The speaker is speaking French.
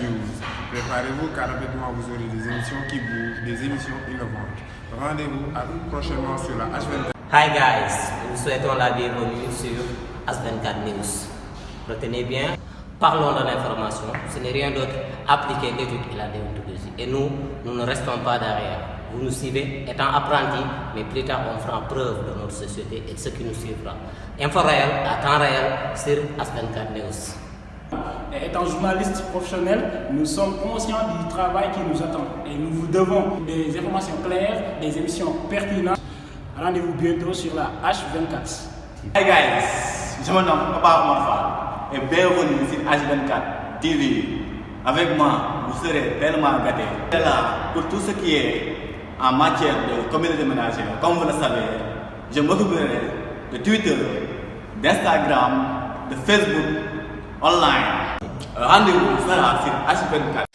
news. Préparez-vous car rapidement vous aurez des émissions qui bougent, des émissions innovantes. Rendez-vous à tout prochainement sur la H24. Hi guys, nous souhaitons la bienvenue sur As24 News. Retenez bien, parlons de l'information, ce n'est rien d'autre, appliquer l'étude et la déontologie. Et nous, nous ne restons pas derrière. Vous nous suivez étant apprentis, mais plus tard on fera preuve de notre société et de ce qui nous suivra. Info réel, à temps réel, sur As24 News. Étant journaliste professionnel, nous sommes conscients du travail qui nous attend et nous vous devons des informations claires, des émissions pertinentes. Rendez-vous bientôt sur la H24. Hey guys, je me nomme Papa Omar et bienvenue sur H24 TV. Avec moi, vous serez tellement gâtés. Je là pour tout ce qui est en matière de communauté ménagère. Comme vous le savez, je m'occuperai de Twitter, d'Instagram, de Facebook, online. Rendez-vous sera sur H24